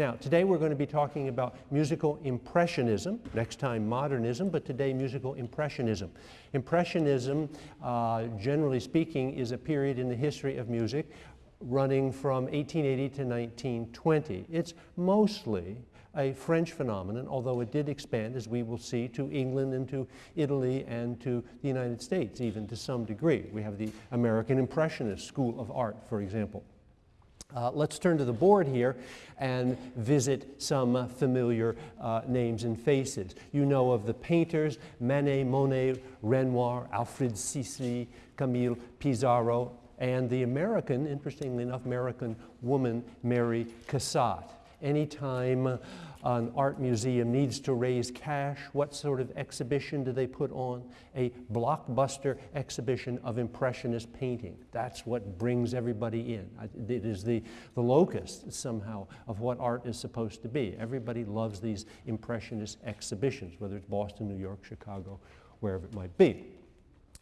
Now, today we're going to be talking about musical impressionism, next time modernism, but today musical impressionism. Impressionism, uh, generally speaking, is a period in the history of music running from 1880 to 1920. It's mostly a French phenomenon, although it did expand, as we will see, to England and to Italy and to the United States, even to some degree. We have the American Impressionist School of Art, for example. Uh, let's turn to the board here and visit some uh, familiar uh, names and faces. You know of the painters, Manet, Monet, Renoir, Alfred Sisley, Camille Pissarro, and the American, interestingly enough, American woman, Mary Cassatt. Anytime an art museum needs to raise cash, what sort of exhibition do they put on? A blockbuster exhibition of Impressionist painting. That's what brings everybody in. It is the, the locus somehow of what art is supposed to be. Everybody loves these Impressionist exhibitions, whether it's Boston, New York, Chicago, wherever it might be.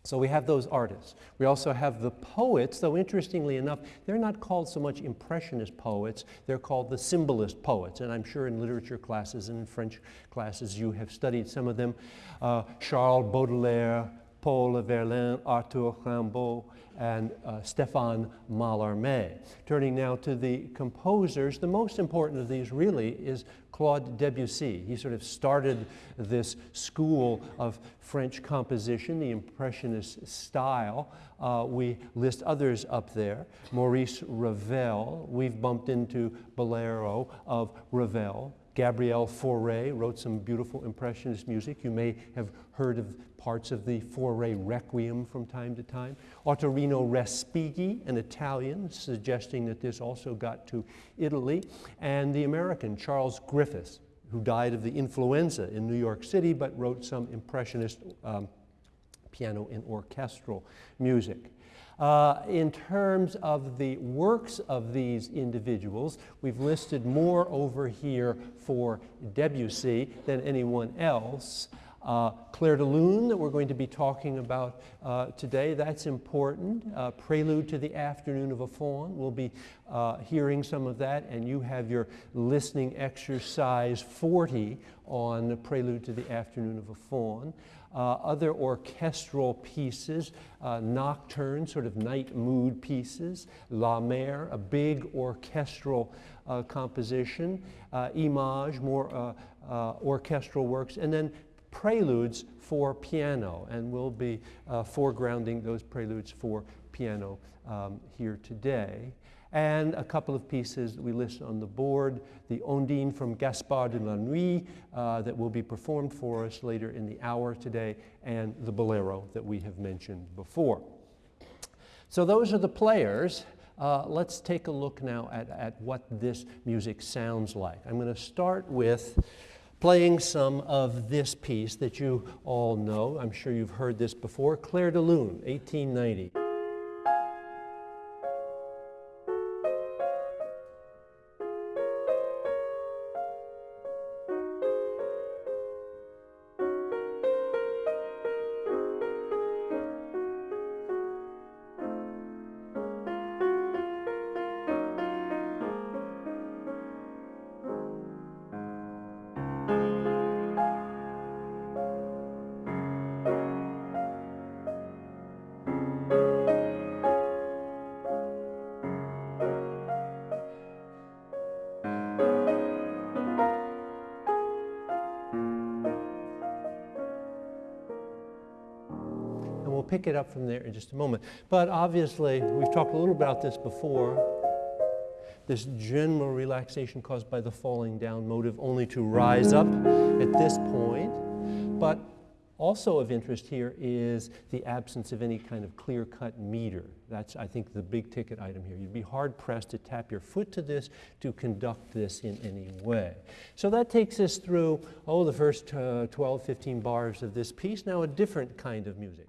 So we have those artists. We also have the poets, though interestingly enough, they're not called so much Impressionist poets, they're called the Symbolist poets. And I'm sure in literature classes and in French classes you have studied some of them. Uh, Charles Baudelaire, Paul Verlaine, Arthur Rimbaud, and uh, Stéphane Mallarmé. Turning now to the composers, the most important of these really is Claude Debussy. He sort of started this school of French composition, the Impressionist style. Uh, we list others up there. Maurice Ravel, we've bumped into Bolero of Ravel. Gabriel Fauré wrote some beautiful Impressionist music. You may have heard of parts of the Fauré Requiem from time to time. Ottorino Respighi, an Italian, suggesting that this also got to Italy. And the American, Charles Griffes, who died of the influenza in New York City, but wrote some Impressionist um, piano and orchestral music. Uh, in terms of the works of these individuals, we've listed more over here for Debussy than anyone else. Uh, Clair de Lune that we're going to be talking about uh, today, that's important. Uh, Prelude to the Afternoon of a Faun, we'll be uh, hearing some of that and you have your listening exercise 40 on Prelude to the Afternoon of a Faun uh, other orchestral pieces, uh, nocturne, sort of night mood pieces, La Mer, a big orchestral uh, composition, uh, Image, more uh, uh, orchestral works, and then preludes for piano, and we'll be foregrounding those preludes for piano um, here today and a couple of pieces that we list on the board, the Ondine from Gaspard de la Nuit uh, that will be performed for us later in the hour today, and the Bolero that we have mentioned before. So those are the players. Uh, let's take a look now at, at what this music sounds like. I'm going to start with playing some of this piece that you all know. I'm sure you've heard this before, Clair de Lune, 1890. It up from there in just a moment. But obviously, we've talked a little about this before, this general relaxation caused by the falling down motive only to rise up at this point. But also of interest here is the absence of any kind of clear-cut meter. That's, I think, the big ticket item here. You'd be hard-pressed to tap your foot to this to conduct this in any way. So that takes us through, oh, the first uh, 12, 15 bars of this piece. Now a different kind of music.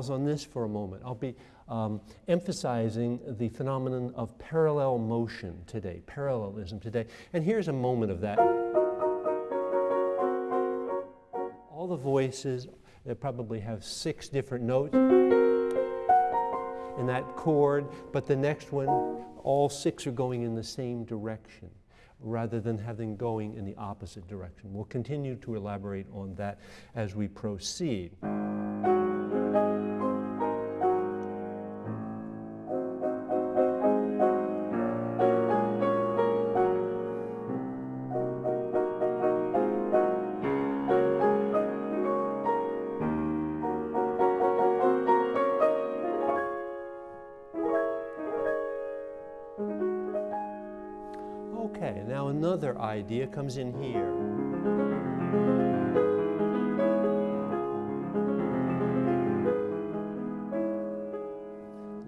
Pause on this for a moment. I'll be um, emphasizing the phenomenon of parallel motion today, parallelism today. And here's a moment of that. All the voices they probably have six different notes in that chord, but the next one, all six are going in the same direction rather than having going in the opposite direction. We'll continue to elaborate on that as we proceed. Comes in here.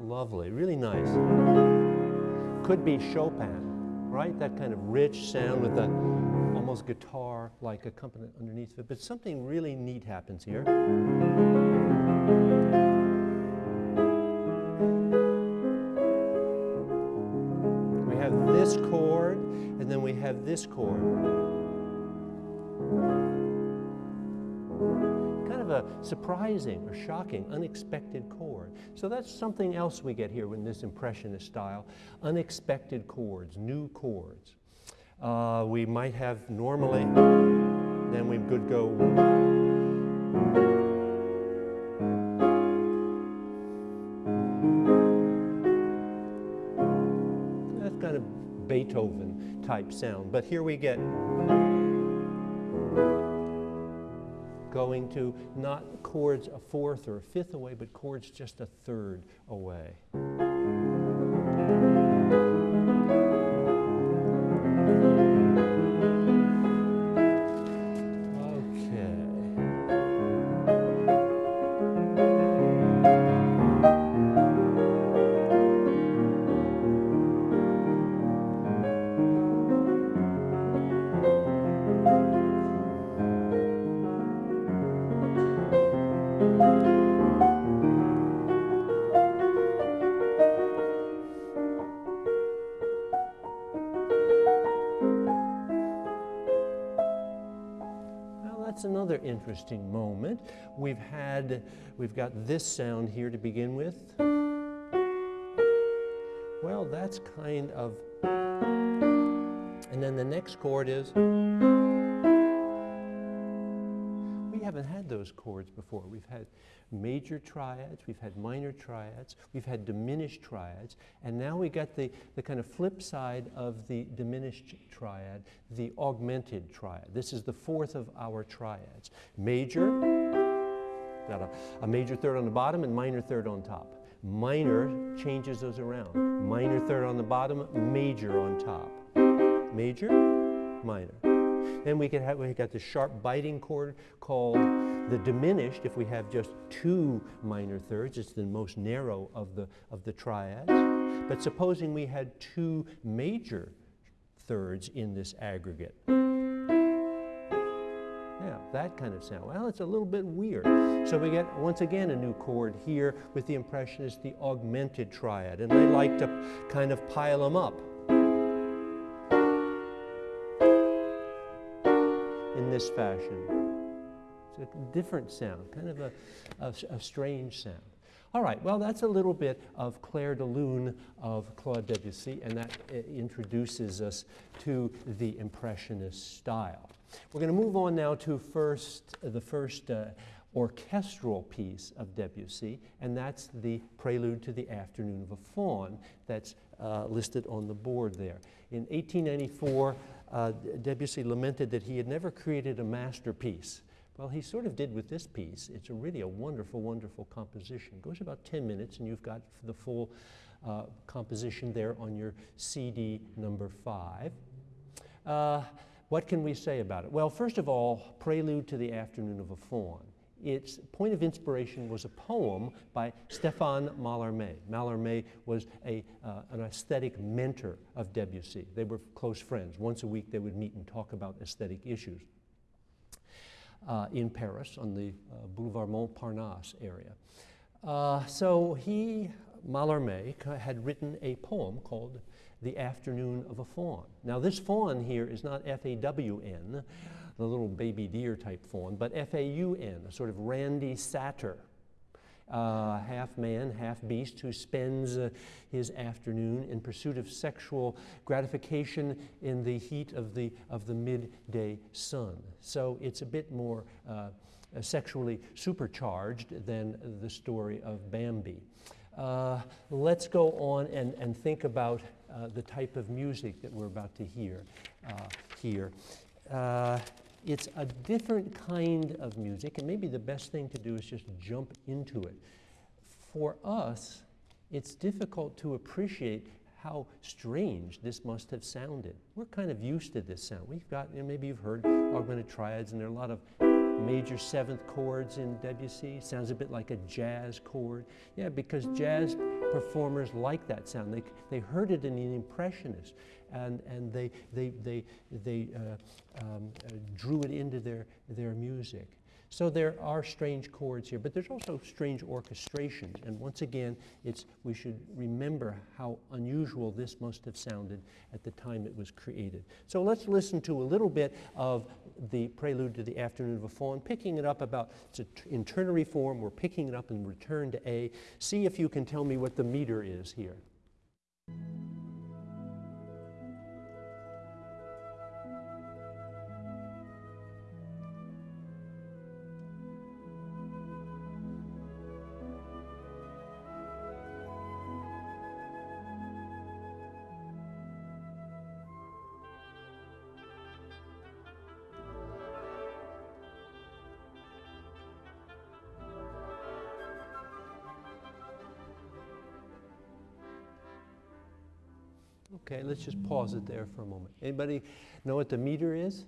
Lovely, really nice. Could be Chopin, right? That kind of rich sound with a almost guitar-like accompaniment underneath it. But something really neat happens here. Have this chord. Kind of a surprising or shocking, unexpected chord. So that's something else we get here in this Impressionist style, unexpected chords, new chords. Uh, we might have normally, then we could go Beethoven type sound. But here we get going to not chords a fourth or a fifth away, but chords just a third away. Interesting moment. We've had, we've got this sound here to begin with. Well, that's kind of, and then the next chord is, those chords before. We've had major triads, we've had minor triads, we've had diminished triads, and now we got the, the kind of flip side of the diminished triad, the augmented triad. This is the fourth of our triads. Major, got a, a major third on the bottom and minor third on top. Minor changes those around. Minor third on the bottom, major on top. Major, minor. Then we could have, we got the sharp biting chord called the diminished, if we have just two minor thirds, it's the most narrow of the, of the triads. But supposing we had two major thirds in this aggregate. Yeah, that kind of sound. Well, it's a little bit weird. So we get, once again, a new chord here with the Impressionist, the augmented triad. And they like to kind of pile them up. In this fashion. It's a different sound, kind of a, a, a strange sound. All right, well, that's a little bit of Clair de Lune of Claude Debussy, and that uh, introduces us to the Impressionist style. We're going to move on now to first, the first uh, orchestral piece of Debussy, and that's the Prelude to the Afternoon of a Faun that's uh, listed on the board there. In 1894, uh, Debussy lamented that he had never created a masterpiece. Well, he sort of did with this piece. It's a really a wonderful, wonderful composition. It goes about 10 minutes, and you've got the full uh, composition there on your CD number five. Uh, what can we say about it? Well, first of all, Prelude to the Afternoon of a Faun its point of inspiration was a poem by Stéphane Mallarmé. Mallarmé was a, uh, an aesthetic mentor of Debussy. They were close friends. Once a week they would meet and talk about aesthetic issues. Uh, in Paris on the uh, Boulevard Montparnasse area. Uh, so he, Mallarmé, had written a poem called The Afternoon of a Faun. Now this faun here is not F-A-W-N, the little baby deer type faun, but F-A-U-N, a sort of randy satyr. Uh, half man, half beast, who spends uh, his afternoon in pursuit of sexual gratification in the heat of the, of the midday sun. So it's a bit more uh, sexually supercharged than the story of Bambi. Uh, let's go on and, and think about uh, the type of music that we're about to hear uh, here. It's a different kind of music, and maybe the best thing to do is just jump into it. For us, it's difficult to appreciate how strange this must have sounded. We're kind of used to this sound. We've got, you know, maybe you've heard augmented triads, and there are a lot of major seventh chords in Debussy. Sounds a bit like a jazz chord. Yeah, because jazz performers like that sound. They, they heard it in the Impressionists and, and they, they, they, they uh, um, uh, drew it into their, their music. So there are strange chords here, but there's also strange orchestrations. And once again, it's, we should remember how unusual this must have sounded at the time it was created. So let's listen to a little bit of the prelude to the Afternoon of a Faun, picking it up about, it's in ternary form, we're picking it up in return to A. See if you can tell me what the meter is here. Okay, let's just pause it there for a moment. Anybody know what the meter is?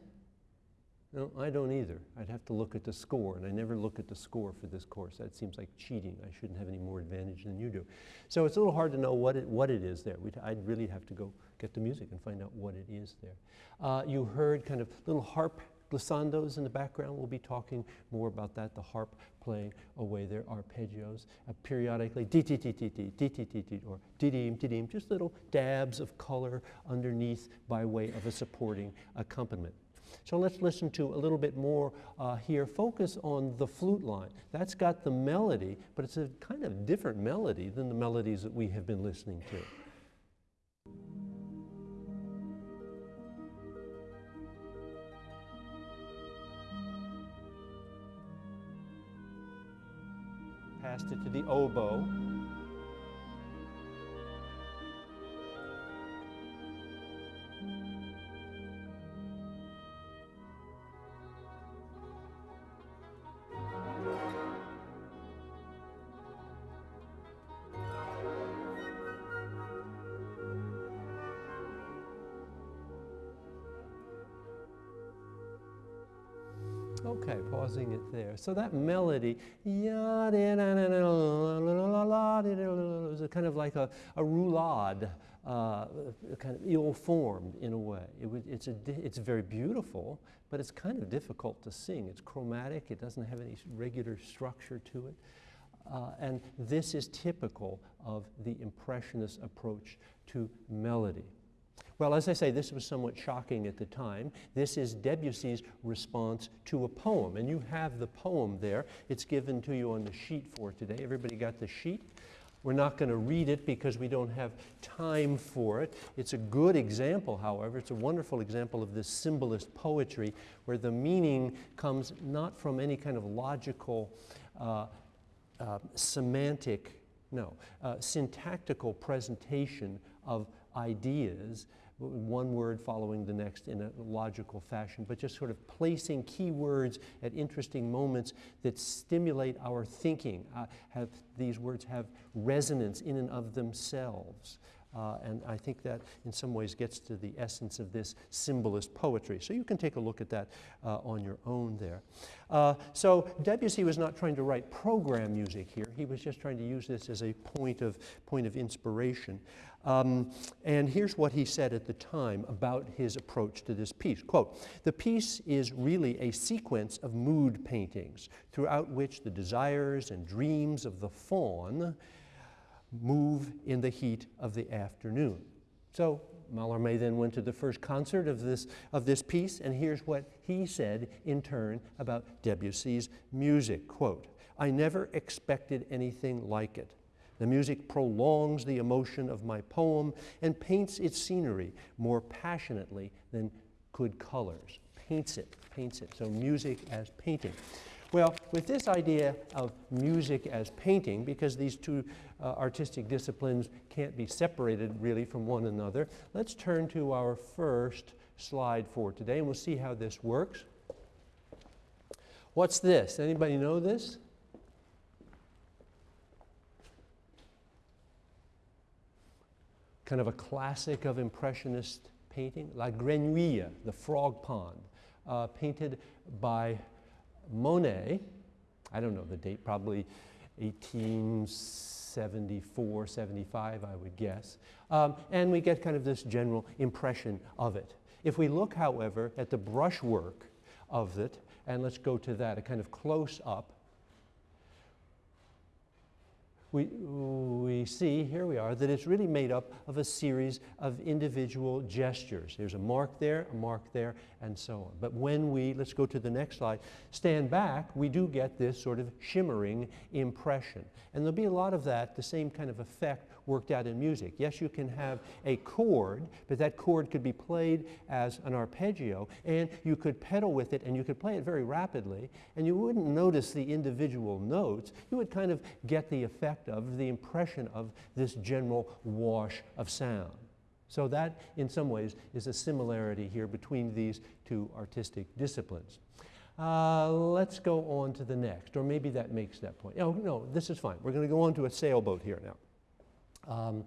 No, I don't either. I'd have to look at the score, and I never look at the score for this course. That seems like cheating. I shouldn't have any more advantage than you do. So it's a little hard to know what it, what it is there. We'd, I'd really have to go get the music and find out what it is there. Uh, you heard kind of little harp glissandos in the background We'll be talking more about that, the harp playing away their arpeggios. Uh, periodically, di-di-di-di-di, or di-dim, di-dim, just little dabs of color underneath by way of a supporting accompaniment. So let's listen to a little bit more uh, here. Focus on the flute line. That's got the melody, but it's a kind of different melody than the melodies that we have been listening to. To the oboe. Okay, pausing it there. So that melody, is kind of like a, a roulade, uh, kind of ill-formed in a way. It it's, a, it's very beautiful, but it's kind of difficult to sing. It's chromatic, it doesn't have any regular structure to it. Uh, and this is typical of the Impressionist approach to melody. Well, as I say, this was somewhat shocking at the time. This is Debussy's response to a poem, and you have the poem there. It's given to you on the sheet for today. Everybody got the sheet? We're not going to read it because we don't have time for it. It's a good example, however. It's a wonderful example of this symbolist poetry where the meaning comes not from any kind of logical, uh, uh, semantic, no, uh, syntactical presentation of ideas, one word following the next in a logical fashion, but just sort of placing key words at interesting moments that stimulate our thinking. Uh, have, these words have resonance in and of themselves. Uh, and I think that in some ways gets to the essence of this symbolist poetry. So you can take a look at that uh, on your own there. Uh, so Debussy was not trying to write program music here. He was just trying to use this as a point of, point of inspiration. Um, and here's what he said at the time about his approach to this piece. Quote, the piece is really a sequence of mood paintings throughout which the desires and dreams of the faun move in the heat of the afternoon. So Mallarmé then went to the first concert of this, of this piece, and here's what he said in turn about Debussy's music. Quote, I never expected anything like it. The music prolongs the emotion of my poem and paints its scenery more passionately than could colors. Paints it, paints it. So music as painting. Well, with this idea of music as painting, because these two uh, artistic disciplines can't be separated really from one another, let's turn to our first slide for today and we'll see how this works. What's this? Anybody know this? kind of a classic of Impressionist painting, La Grenouillère, the frog pond, uh, painted by Monet. I don't know the date, probably 1874, 75, I would guess. Um, and we get kind of this general impression of it. If we look, however, at the brushwork of it, and let's go to that, a kind of close up, we, we see, here we are, that it's really made up of a series of individual gestures. There's a mark there, a mark there, and so on. But when we, let's go to the next slide, stand back, we do get this sort of shimmering impression. And there'll be a lot of that, the same kind of effect worked out in music. Yes, you can have a chord, but that chord could be played as an arpeggio, and you could pedal with it, and you could play it very rapidly, and you wouldn't notice the individual notes. You would kind of get the effect of, the impression of this general wash of sound. So that, in some ways, is a similarity here between these two artistic disciplines. Uh, let's go on to the next, or maybe that makes that point. Oh, no, this is fine. We're going to go on to a sailboat here now. Um,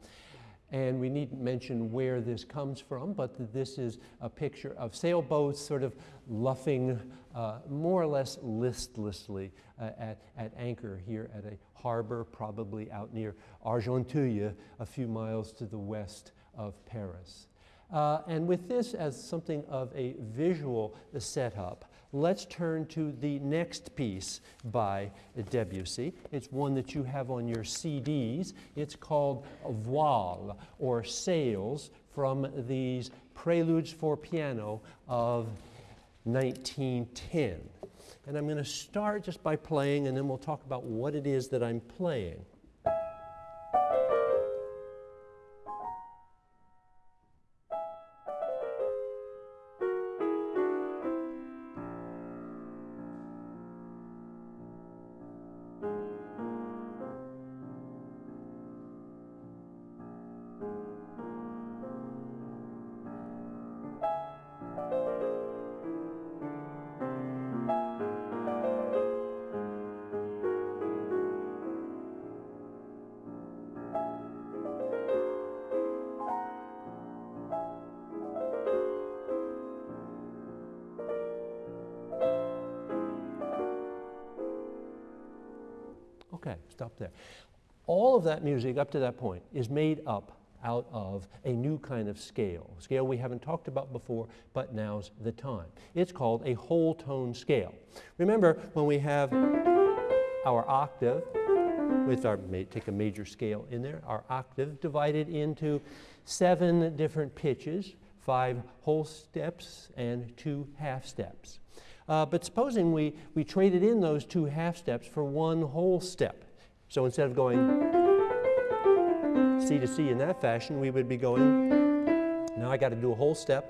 and we needn't mention where this comes from, but this is a picture of sailboats sort of luffing uh, more or less listlessly uh, at, at anchor here at a harbor, probably out near Argenteuil, a few miles to the west of Paris. Uh, and with this as something of a visual setup, let's turn to the next piece by Debussy. It's one that you have on your CDs. It's called Voile, or Sails, from these Preludes for Piano of 1910. And I'm going to start just by playing, and then we'll talk about what it is that I'm playing. Stop there. All of that music up to that point is made up out of a new kind of scale, scale we haven't talked about before, but now's the time. It's called a whole tone scale. Remember when we have our octave, with our, take a major scale in there, our octave divided into seven different pitches, five whole steps and two half steps. Uh, but supposing we, we traded in those two half steps for one whole step. So instead of going C to C in that fashion, we would be going, now I got to do a whole step.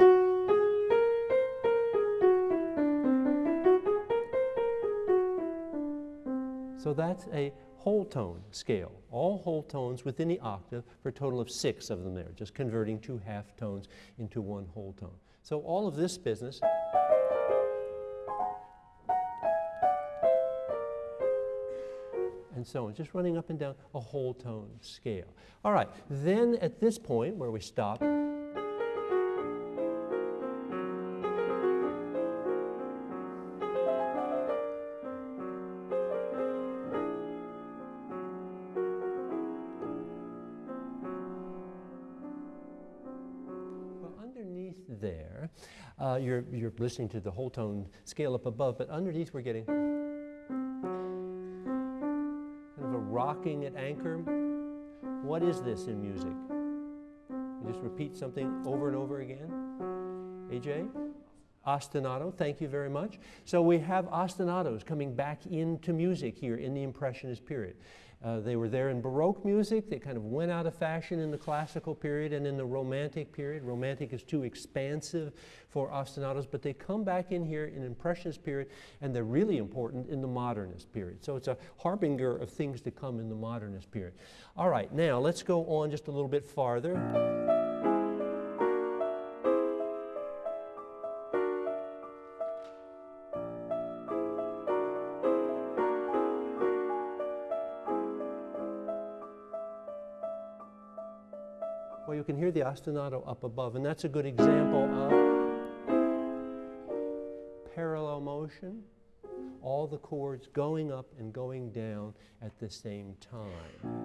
So that's a whole tone scale, all whole tones within the octave for a total of six of them there, just converting two half tones into one whole tone. So all of this business so on, just running up and down a whole tone scale. All right, then at this point where we stop, Well underneath there. Uh, you're, you're listening to the whole tone scale up above, but underneath we're getting rocking at anchor. What is this in music? You just repeat something over and over again. AJ? Ostinato, thank you very much. So we have ostinatos coming back into music here in the Impressionist period. Uh, they were there in Baroque music. They kind of went out of fashion in the classical period and in the Romantic period. Romantic is too expansive for ostinatos, but they come back in here in Impressionist period, and they're really important in the Modernist period. So it's a harbinger of things to come in the Modernist period. All right, now let's go on just a little bit farther. Ostinato up above, and that's a good example of parallel motion, all the chords going up and going down at the same time.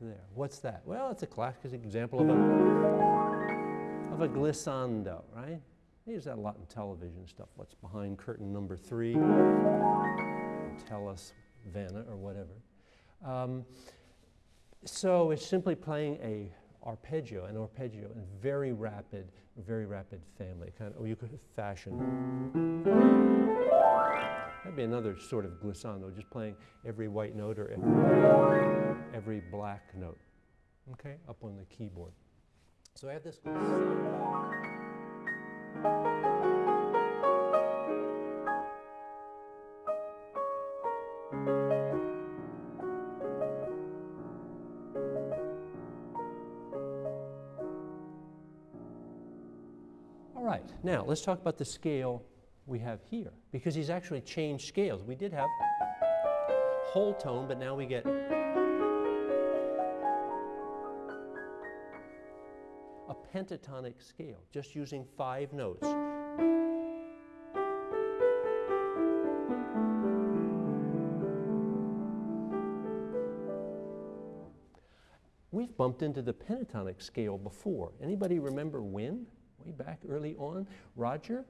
There. What's that? Well, it's a classic example of a, of a glissando, right? They use that a lot in television stuff. What's behind curtain number three? Tell us, Vanna, or whatever. Um, so it's simply playing a arpeggio, an arpeggio in very rapid, very rapid family, kind of, or you could fashion. That'd be another sort of glissando, just playing every white note or every black note, okay, up on the keyboard. So I have this. All right, now let's talk about the scale we have here, because he's actually changed scales. We did have whole tone, but now we get a pentatonic scale, just using five notes. We've bumped into the pentatonic scale before. Anybody remember when? Way back early on? Roger?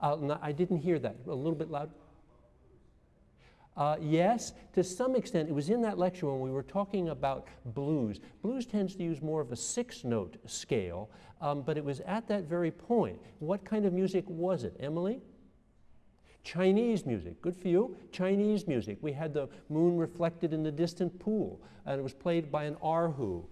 Uh, I didn't hear that. A little bit loud. Uh, yes, to some extent. It was in that lecture when we were talking about blues. Blues tends to use more of a six-note scale, um, but it was at that very point. What kind of music was it? Emily? Chinese music, good for you. Chinese music. We had the moon reflected in the distant pool, and it was played by an erhu.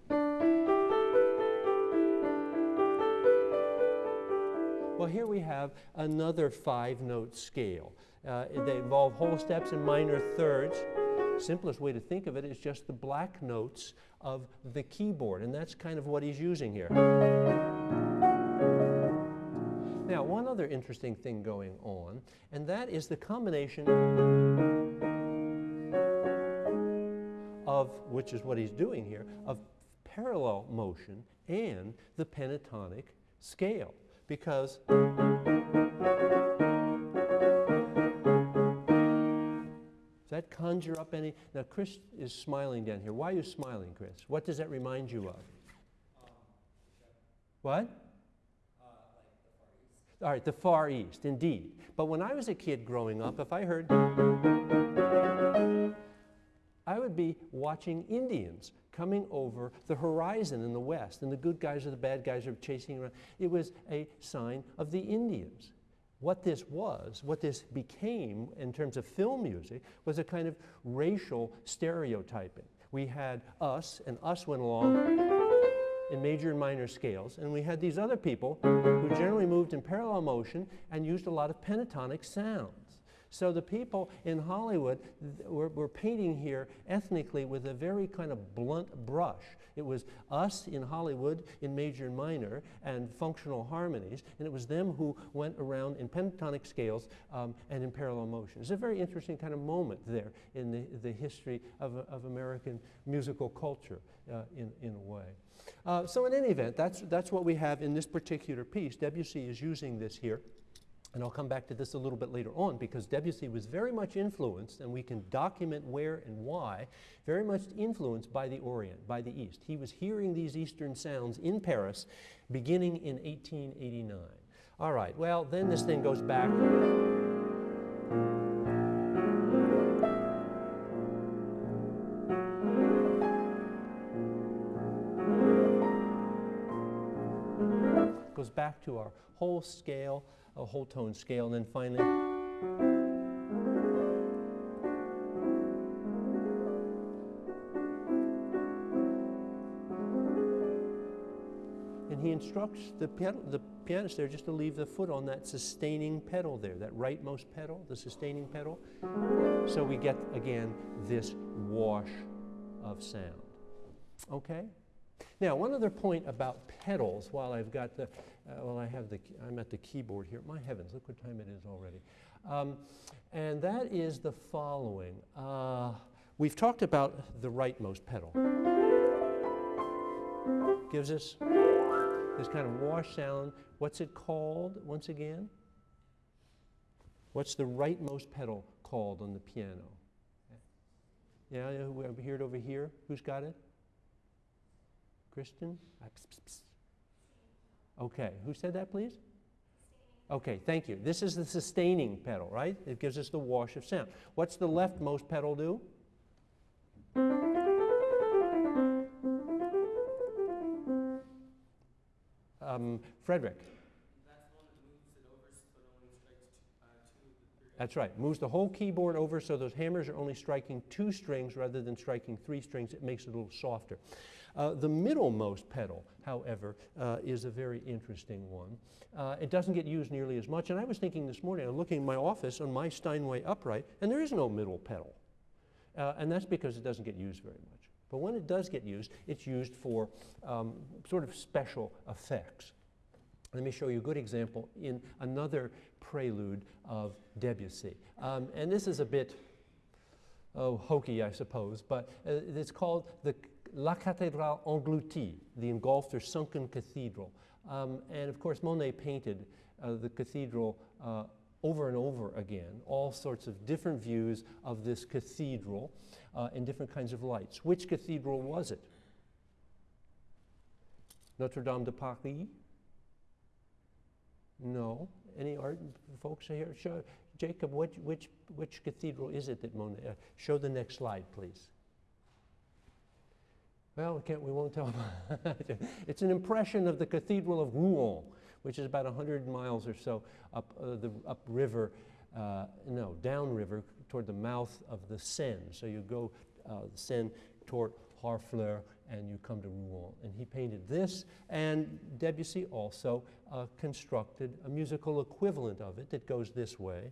Well, here we have another five-note scale. Uh, they involve whole steps and minor thirds. Simplest way to think of it is just the black notes of the keyboard, and that's kind of what he's using here. Now, one other interesting thing going on, and that is the combination of, which is what he's doing here, of parallel motion and the pentatonic scale. Because does that conjure up any? Now, Chris is smiling down here. Why are you smiling, Chris? What does that remind you of? what? All right, the Far East, indeed. But when I was a kid growing up, if I heard, I would be watching Indians coming over the horizon in the west, and the good guys or the bad guys are chasing around. It was a sign of the Indians what this was, what this became in terms of film music, was a kind of racial stereotyping. We had us, and us went along in major and minor scales, and we had these other people who generally moved in parallel motion and used a lot of pentatonic sounds. So the people in Hollywood were, were, painting here ethnically with a very kind of blunt brush. It was us in Hollywood in major and minor and functional harmonies, and it was them who went around in pentatonic scales um, and in parallel motion. It's a very interesting kind of moment there in the, the history of, of American musical culture uh, in, in a way. Uh, so in any event, that's, that's what we have in this particular piece. Debussy is using this here. And I'll come back to this a little bit later on because Debussy was very much influenced, and we can document where and why, very much influenced by the Orient, by the East. He was hearing these Eastern sounds in Paris beginning in 1889. All right, well, then this thing goes back. Goes back to our whole scale a whole tone scale, and then finally. And he instructs the, pedal, the pianist there just to leave the foot on that sustaining pedal there, that rightmost pedal, the sustaining pedal. So we get, again, this wash of sound. Okay? Now, one other point about pedals while I've got the, uh, well, I have the, I'm at the keyboard here. My heavens, look what time it is already. Um, and that is the following. Uh, we've talked about the rightmost pedal. Gives us this kind of wash sound. What's it called once again? What's the rightmost pedal called on the piano? Yeah, we hear it over here. Who's got it? Kristen? Okay, who said that, please? Okay, thank you. This is the sustaining pedal, right? It gives us the wash of sound. What's the leftmost pedal do? Um, Frederick. That's right. Moves the whole keyboard over so those hammers are only striking two strings rather than striking three strings. It makes it a little softer. Uh, the middlemost pedal, however, uh, is a very interesting one. Uh, it doesn't get used nearly as much. And I was thinking this morning, I'm looking in my office on my Steinway upright, and there is no middle pedal. Uh, and that's because it doesn't get used very much. But when it does get used, it's used for um, sort of special effects. Let me show you a good example in another prelude of Debussy. Um, and this is a bit, oh, hokey, I suppose, but uh, it's called the La Cathédrale Engloutie, the engulfed or sunken cathedral. Um, and of course, Monet painted uh, the cathedral uh, over and over again, all sorts of different views of this cathedral uh, in different kinds of lights. Which cathedral was it? Notre Dame de Paris? No. Any art folks here? Show, Jacob, which, which, which cathedral is it that Monet? Uh, show the next slide, please. Well, we, can't, we won't tell it's an impression of the Cathedral of Rouen, which is about 100 miles or so up uh, the upriver, uh, no, downriver toward the mouth of the Seine. So you go uh, the Seine toward Harfleur and you come to Rouen. And he painted this, and Debussy also uh, constructed a musical equivalent of it that goes this way.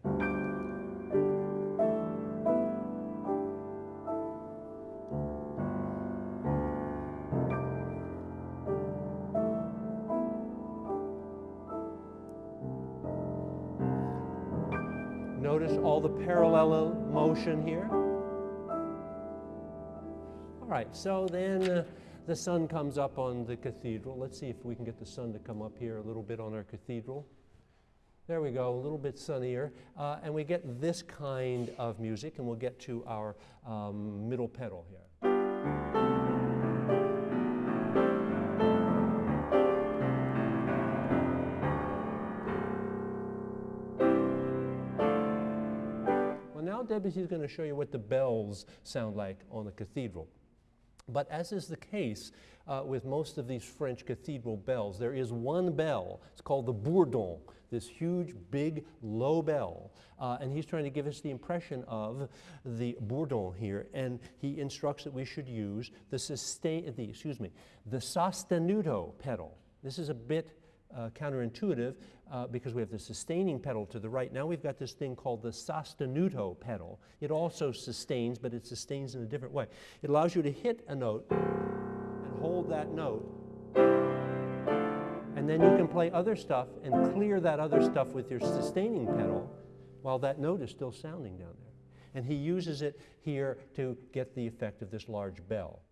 Parallel motion here. All right, so then uh, the sun comes up on the cathedral. Let's see if we can get the sun to come up here a little bit on our cathedral. There we go, a little bit sunnier. Uh, and we get this kind of music, and we'll get to our um, middle pedal here. Is going to show you what the bells sound like on a cathedral. But as is the case uh, with most of these French cathedral bells, there is one bell. It's called the bourdon, this huge, big, low bell. Uh, and he's trying to give us the impression of the bourdon here. And he instructs that we should use the sustain, the, excuse me, the sostenuto pedal. This is a bit uh, counterintuitive uh, because we have the sustaining pedal to the right. Now we've got this thing called the sostenuto pedal. It also sustains, but it sustains in a different way. It allows you to hit a note and hold that note. And then you can play other stuff and clear that other stuff with your sustaining pedal while that note is still sounding down there. And he uses it here to get the effect of this large bell.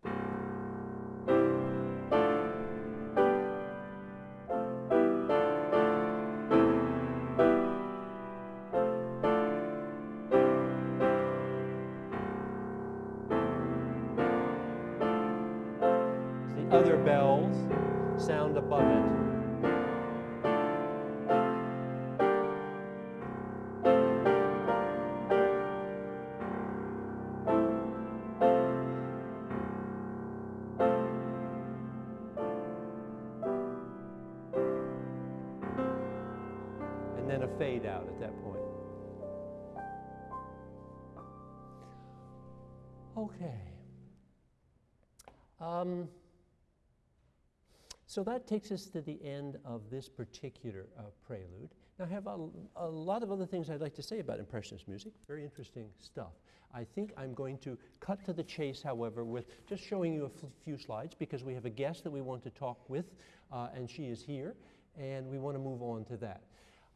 So that takes us to the end of this particular uh, prelude. Now, I have a, a, lot of other things I'd like to say about Impressionist music. Very interesting stuff. I think I'm going to cut to the chase, however, with just showing you a few slides because we have a guest that we want to talk with, uh, and she is here, and we want to move on to that.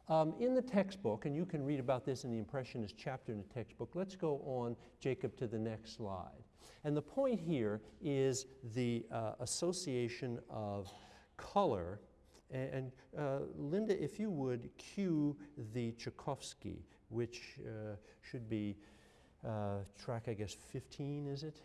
Um, in the textbook, and you can read about this in the Impressionist chapter in the textbook, let's go on, Jacob, to the next slide. And the point here is the uh, association of color. And, uh, Linda, if you would cue the Tchaikovsky, which uh, should be uh, track, I guess, 15, is it?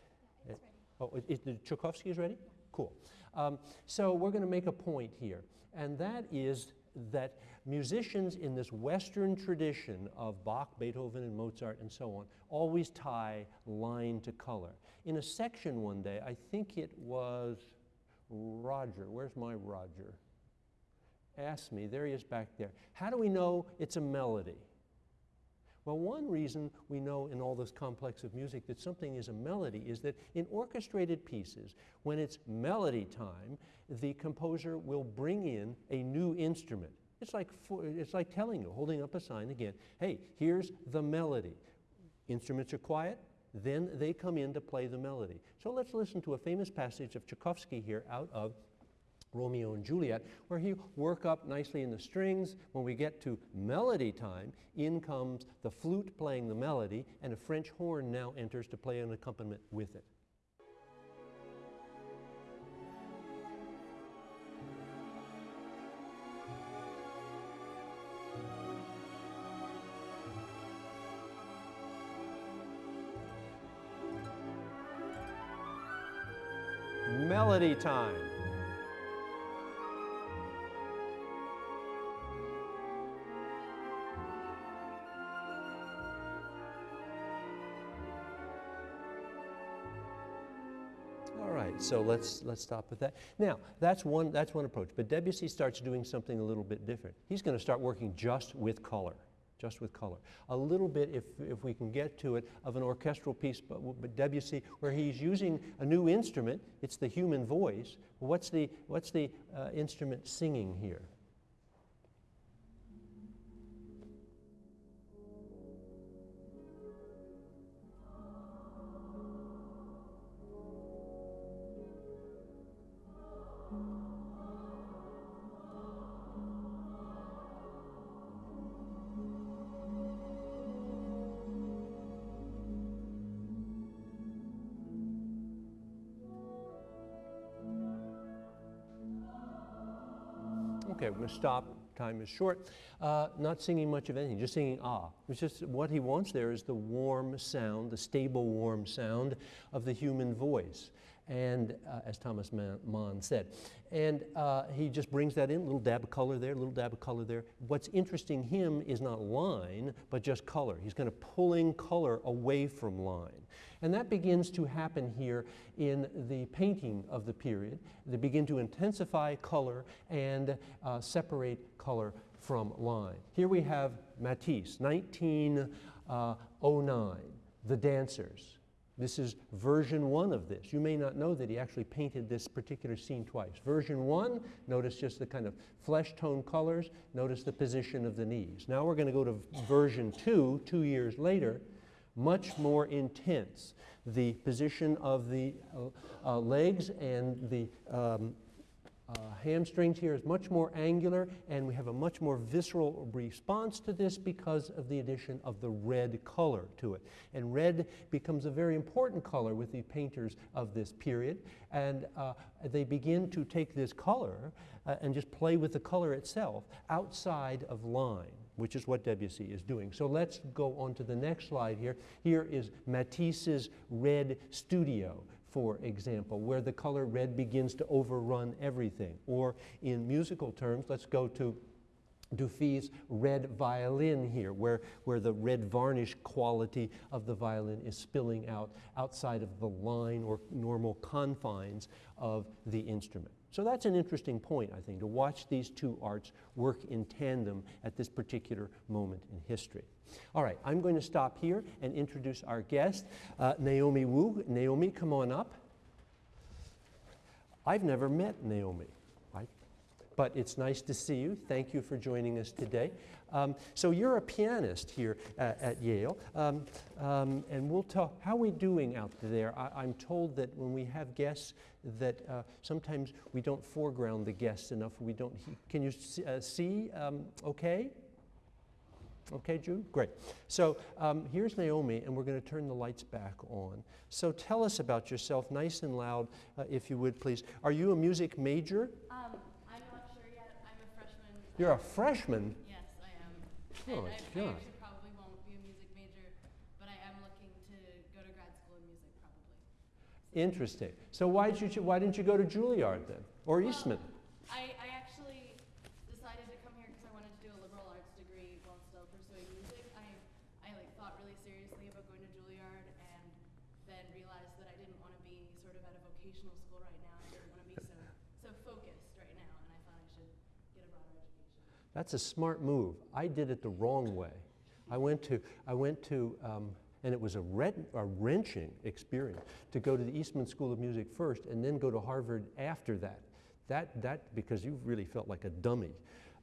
It's oh, is the Tchaikovsky is ready? Cool. Um, so we're going to make a point here, and that is that musicians in this Western tradition of Bach, Beethoven, and Mozart and so on always tie line to color. In a section one day, I think it was Roger, where's my Roger? Ask me, there he is back there. How do we know it's a melody? Well, one reason we know in all this complex of music that something is a melody is that in orchestrated pieces, when it's melody time, the composer will bring in a new instrument. It's like, it's like telling you, holding up a sign again, hey, here's the melody. Instruments are quiet, then they come in to play the melody. So let's listen to a famous passage of Tchaikovsky here out of Romeo and Juliet, where he work up nicely in the strings. When we get to melody time, in comes the flute playing the melody, and a French horn now enters to play an accompaniment with it. Melody time. All right, so let's let's stop with that. Now, that's one that's one approach, but Debussy starts doing something a little bit different. He's going to start working just with color just with color. A little bit, if, if we can get to it, of an orchestral piece, but, but Debussy, where he's using a new instrument, it's the human voice. What's the, what's the uh, instrument singing here? To stop. Time is short. Uh, not singing much of anything, just singing ah. It's just what he wants there is the warm sound, the stable, warm sound of the human voice. And uh, as Thomas Mann said, and uh, he just brings that in, little dab of color there, little dab of color there. What's interesting him is not line, but just color. He's kind of pulling color away from line. And that begins to happen here in the painting of the period. They begin to intensify color and uh, separate color from line. Here we have Matisse, 1909, uh, The Dancers. This is version one of this. You may not know that he actually painted this particular scene twice. Version one, notice just the kind of flesh tone colors, notice the position of the knees. Now we're going to go to version two, two years later, much more intense. The position of the uh, uh, legs and the um, uh, hamstrings here is much more angular and we have a much more visceral response to this because of the addition of the red color to it. And red becomes a very important color with the painters of this period and uh, they begin to take this color uh, and just play with the color itself outside of line which is what Debussy is doing. So let's go on to the next slide here. Here is Matisse's Red Studio, for example, where the color red begins to overrun everything. Or in musical terms, let's go to Dufy's red violin here, where, where the red varnish quality of the violin is spilling out outside of the line or normal confines of the instrument. So that's an interesting point, I think, to watch these two arts work in tandem at this particular moment in history. All right, I'm going to stop here and introduce our guest, uh, Naomi Wu. Naomi, come on up. I've never met Naomi, right? But it's nice to see you. Thank you for joining us today. Um, so you're a pianist here at, at Yale, um, um, and we'll talk. How are we doing out there? I, am told that when we have guests, that uh, sometimes we don't foreground the guests enough. We don't. Can you see? Uh, see um, okay. Okay, Jude? Great. So um, here's Naomi, and we're going to turn the lights back on. So tell us about yourself, nice and loud, uh, if you would, please. Are you a music major? Um, I'm not sure yet. I'm a freshman. You're a freshman? Oh, and I, I God. actually probably won't be a music major, but I am looking to go to grad school in music probably. Interesting. So why, did you, why didn't you go to Juilliard then? Or Well, Eastman? I, I actually decided to come here because I wanted to do a liberal arts degree while still pursuing music. I, I like thought really seriously about going to Juilliard and then realized that I didn't want to be sort of at a vocational school right now. I didn't want to be so, so focused right now, and I thought I should get a broader education. That's a smart move. I did it the wrong way. I went to, I went to um, and it was a, a wrenching experience to go to the Eastman School of Music first and then go to Harvard after that. That, that because you really felt like a dummy.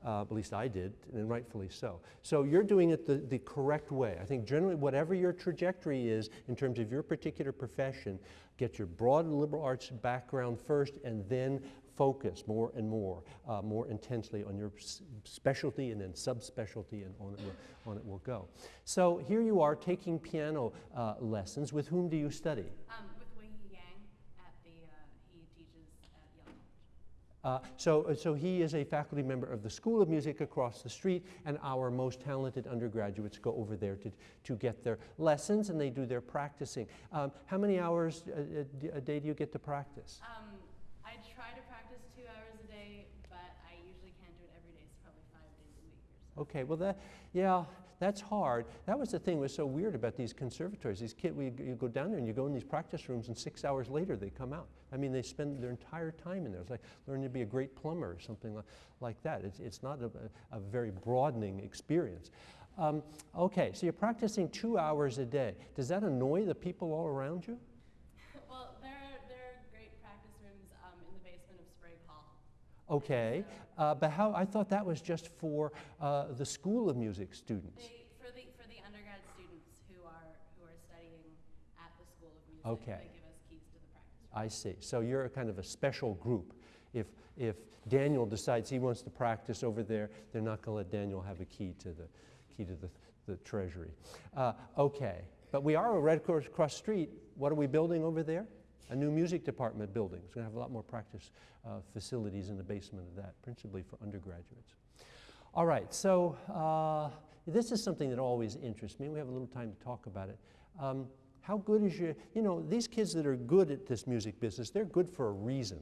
Uh, at least I did, and rightfully so. So you're doing it the, the correct way. I think generally, whatever your trajectory is in terms of your particular profession, get your broad liberal arts background first and then focus more and more, uh, more intensely on your specialty and then subspecialty, and on it, will, on it will go. So here you are taking piano uh, lessons. With whom do you study? Um, with Wei Yang at the, uh, he teaches at Yale College. Uh, so, so he is a faculty member of the School of Music across the street, and our most talented undergraduates go over there to, to get their lessons and they do their practicing. Um, how many hours a day do you get to practice? Um, I try to practice two hours a day, but I usually can't do it every day. It's probably five days a week or so. Okay, well that, yeah, that's hard. That was the thing that was so weird about these conservatories. These kids, we, you go down there and you go in these practice rooms and six hours later they come out. I mean, they spend their entire time in there. It's like learning to be a great plumber or something like, like that. It's, it's not a, a very broadening experience. Um, okay, so you're practicing two hours a day. Does that annoy the people all around you? well, there are, there are great practice rooms um, in the basement of Sprague Hall. Okay, uh, but how, I thought that was just for uh, the School of Music students. They, for, the, for the undergrad students who are, who are studying at the School of Music, Okay. they give us keys to the practice room. I see. So you're a kind of a special group. If, if Daniel decides he wants to practice over there, they're not going to let Daniel have a key to the, key to the, the treasury. Uh, okay. But we are a Red Cross, the street. What are we building over there? A new music department building. It's going to have a lot more practice uh, facilities in the basement of that, principally for undergraduates. All right, so uh, this is something that always interests me. We have a little time to talk about it. Um, how good is your, you know, these kids that are good at this music business, they're good for a reason.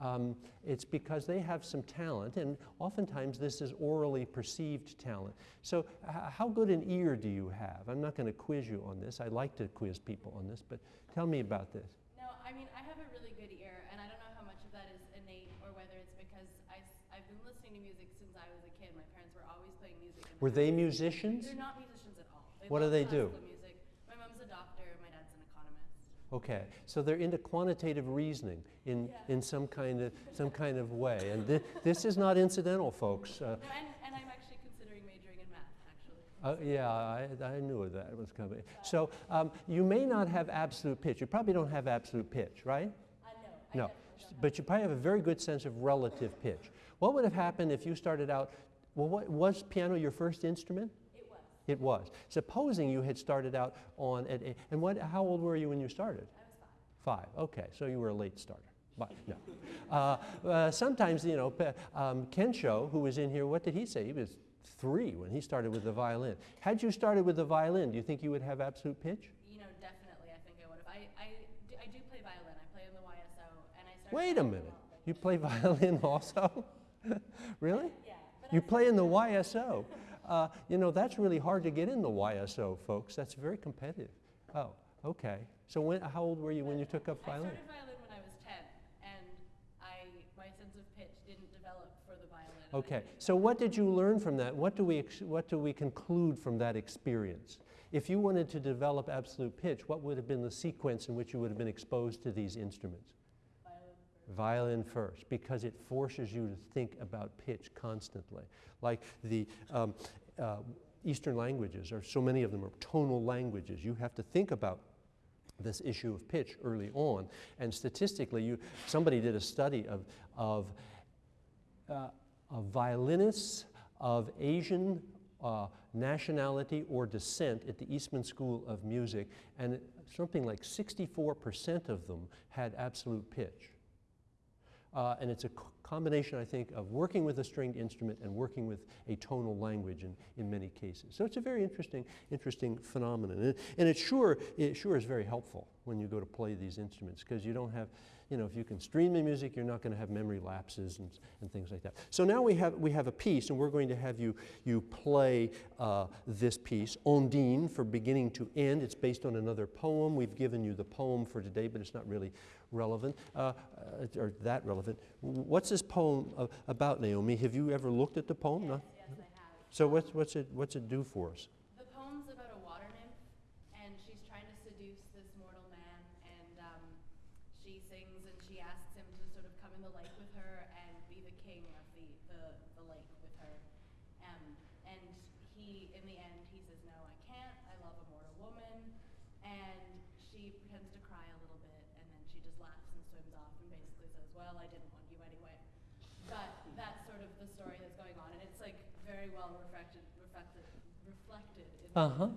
Um, it's because they have some talent, and oftentimes this is aurally perceived talent. So, how good an ear do you have? I'm not going to quiz you on this. I like to quiz people on this, but tell me about this. No, I mean, I have a really good ear, and I don't know how much of that is innate or whether it's because I, have been listening to music since I was a kid. My parents were always playing music. in the Were they musicians? They're not musicians at all. They What do they do? Music. My mom's a doctor. My dad's an economist. Okay, so they're into quantitative reasoning in, Yeah. in some kind of some kind of way, and thi- this is not incidental, folks. Uh, No, and, and I'm actually considering majoring in math, actually. uh, yeah, I, I knew that was coming. So um, you may not have absolute pitch. You probably don't have absolute pitch, right? Uh, no, No, definitely don't have but you probably have a very good sense of relative pitch. What would have happened if you started out? Well, what, was piano your first instrument? It was. It was. Supposing you had started out on at and what? How old were you when you started? I was five. Five. Okay, so you were a late starter. But no. Uh, uh, sometimes, you know, um, Kensho, who was in here, what did he say? He was three when he started with the violin. Had you started with the violin, do you think you would have absolute pitch? You know, definitely, I think I would have. I, I, do, I do play violin. I play in the YSO, and I started. Wait a minute. You play violin also? really? You play in the YSO. Uh, you know, that's really hard to get in the YSO, folks. That's very competitive. Oh, okay. So when, how old were you when you took up violin? I started violin when I was 10, and I, my sense of pitch didn't develop for the violin. Okay. so what did you learn from that? What do we, ex- what do we conclude from that experience? If you wanted to develop absolute pitch, what would have been the sequence in which you would have been exposed to these instruments? Violin first, because it forces you to think about pitch constantly. Like the um, uh, Eastern languages, or so many of them are tonal languages. You have to think about this issue of pitch early on. And statistically, you, somebody did a study of, of, uh, violinists of Asian uh, nationality or descent at the Eastman School of Music, and something like 64% of them had absolute pitch. Uh, and it's a combination, I think, of working with a stringed instrument and working with a tonal language in, in many cases. So it's a very interesting, interesting phenomenon. And, and it, sure, it sure is very helpful when you go to play these instruments because you don't have, you know, if you can stream the music, you're not going to have memory lapses and, and things like that. So now we have, we have a piece, and we're going to have you, you play uh, this piece, Ondine, for beginning to end. It's based on another poem. We've given you the poem for today, but it's not really relevant, uh, uh, or that relevant. What's this poem uh, about, Naomi? Have you ever looked at the poem? No? Yes, yes, I have. So what's, what's, it, what's it do for us? The poem's about a water nymph, and she's trying to seduce this mortal man, and um, she sings and she asks him to sort of come in the lake with her and be the king of the, the, the lake with her. Um, and he, in the end, he says, No, I can't. I love a mortal woman. And she pretends to cry a little bit, and then she just laughs and swims off and basically says, Well, I didn't want you anyway. But that's sort of the story that's going on, and it's like very well reflected, reflected, reflected in the Uh-huh.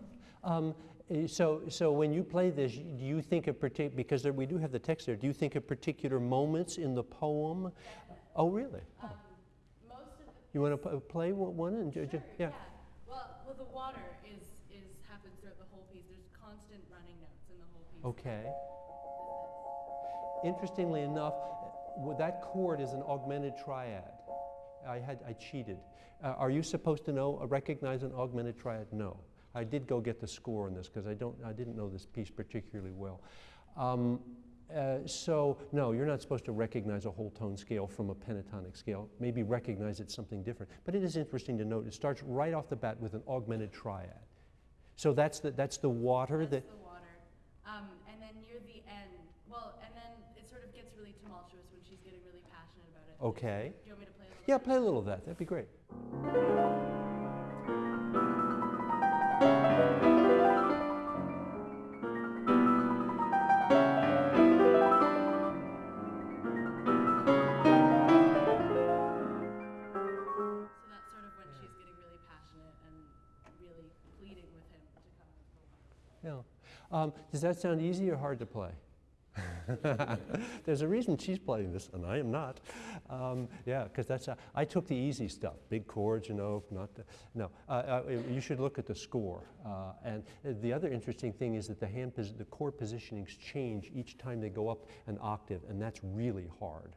Um, eh, so, so when you play this, do you think of particular, because there, we do have the text there, do you think of particular moments in the poem? Oh, really? Um, most of the You want to play one one and, Sure, yeah. Well, well, the water is is happens throughout the whole piece. There's constant running notes in the whole piece. Okay. Interestingly enough, that chord is an augmented triad. I had I cheated. Uh, are you supposed to know uh, recognize an augmented triad? No. I did go get the score on this because I don't I didn't know this piece particularly well. Um, uh, so no, you're not supposed to recognize a whole tone scale from a pentatonic scale. Maybe recognize it's something different. But it is interesting to note it starts right off the bat with an augmented triad. So that's the that's the water That's that the water. Um, and then near the end, well, and then it sort of gets really tumultuous when she's getting really passionate about it. okay. Do you want me to play a little? Yeah, bit? play a little of that. That'd be great. Um, does that sound easy or hard to play? There's a reason she's playing this, and I am not. Um, yeah, because that's uh, I took the easy stuff, big chords, you know, not the, no. Uh, uh, you should look at the score. Uh, and uh, the other interesting thing is that the hand, the chord positionings change each time they go up an octave, and that's really hard.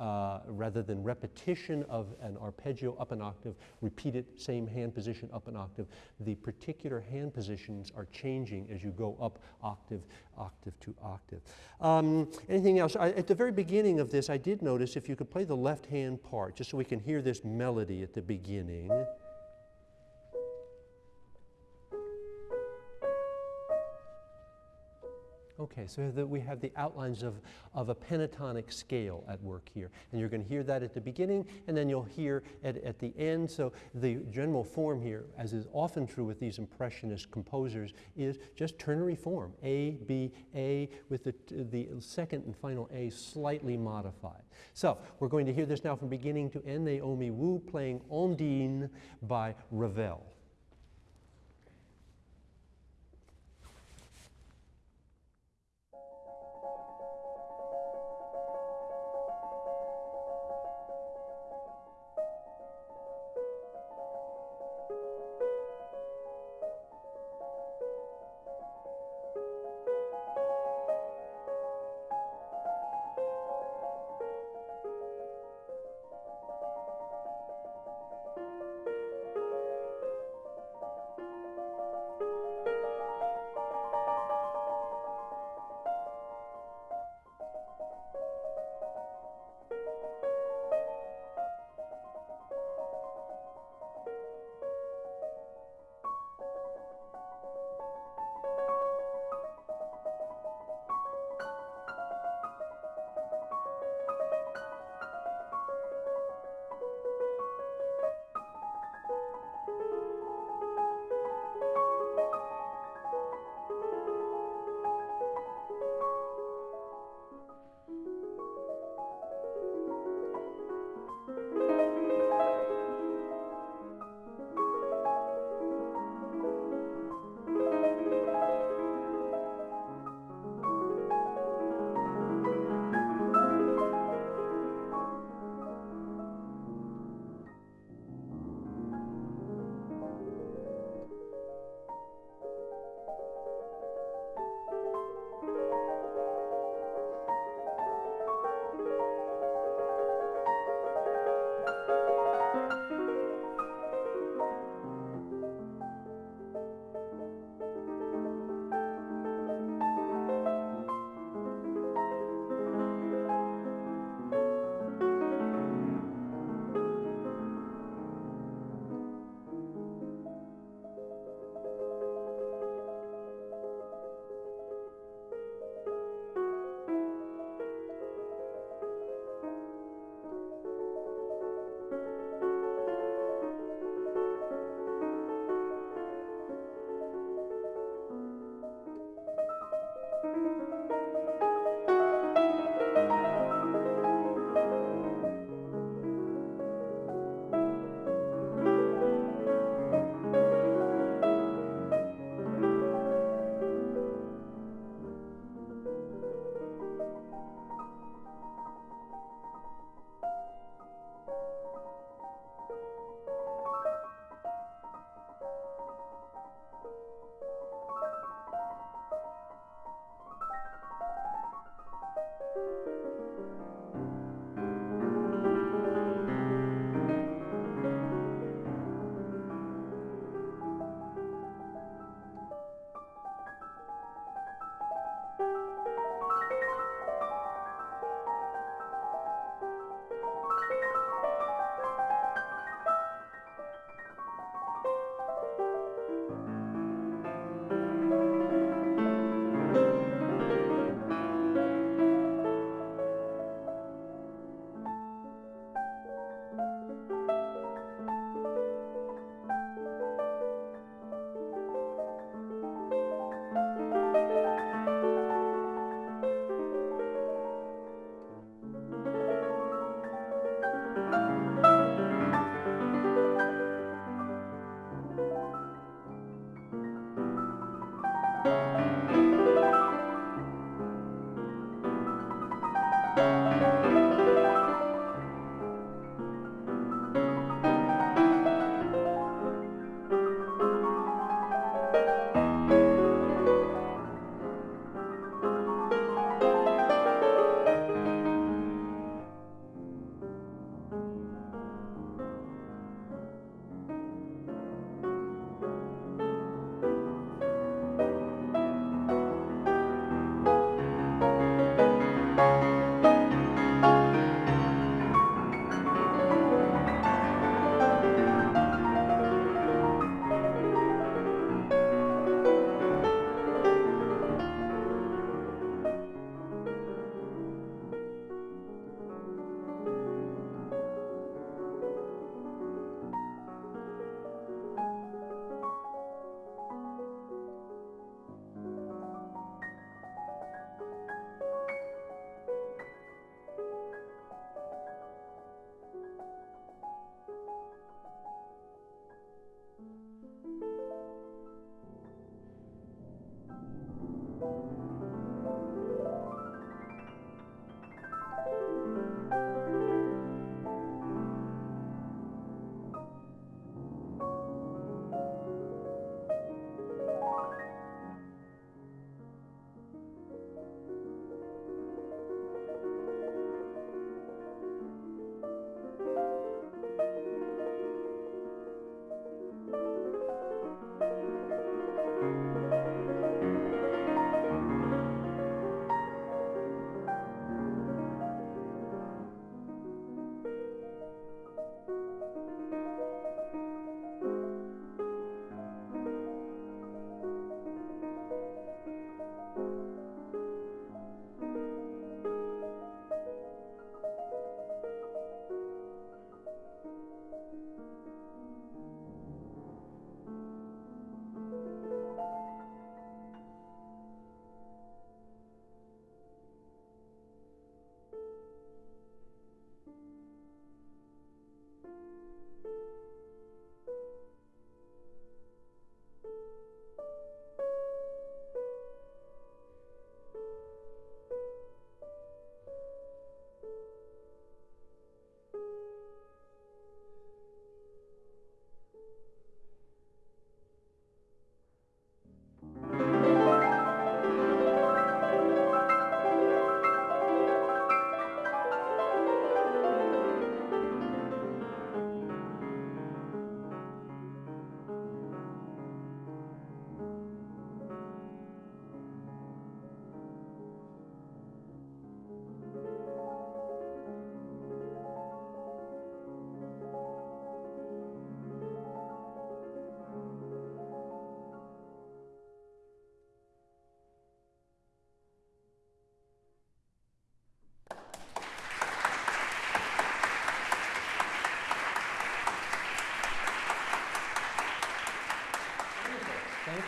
Uh, rather than repetition of an arpeggio up an octave, repeat it, same hand position up an octave. The particular hand positions are changing as you go up octave, octave to octave. Um, anything else? I, at the very beginning of this, I did notice if you could play the left hand part, just so we can hear this melody at the beginning. Okay, so that we have the outlines of, of a pentatonic scale at work here. And you're going to hear that at the beginning, and then you'll hear at, at the end. So the general form here, as is often true with these impressionist composers, is just ternary form, A, B, A, with the, the second and final A slightly modified. So we're going to hear this now from beginning to end, Naomi Wu playing Ondine by Ravel.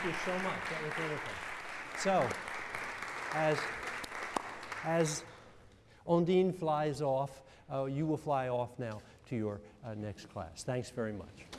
You so much. That was wonderful. So, as, as Ondine flies off, uh, you will fly off now to your uh, next class. Thanks very much.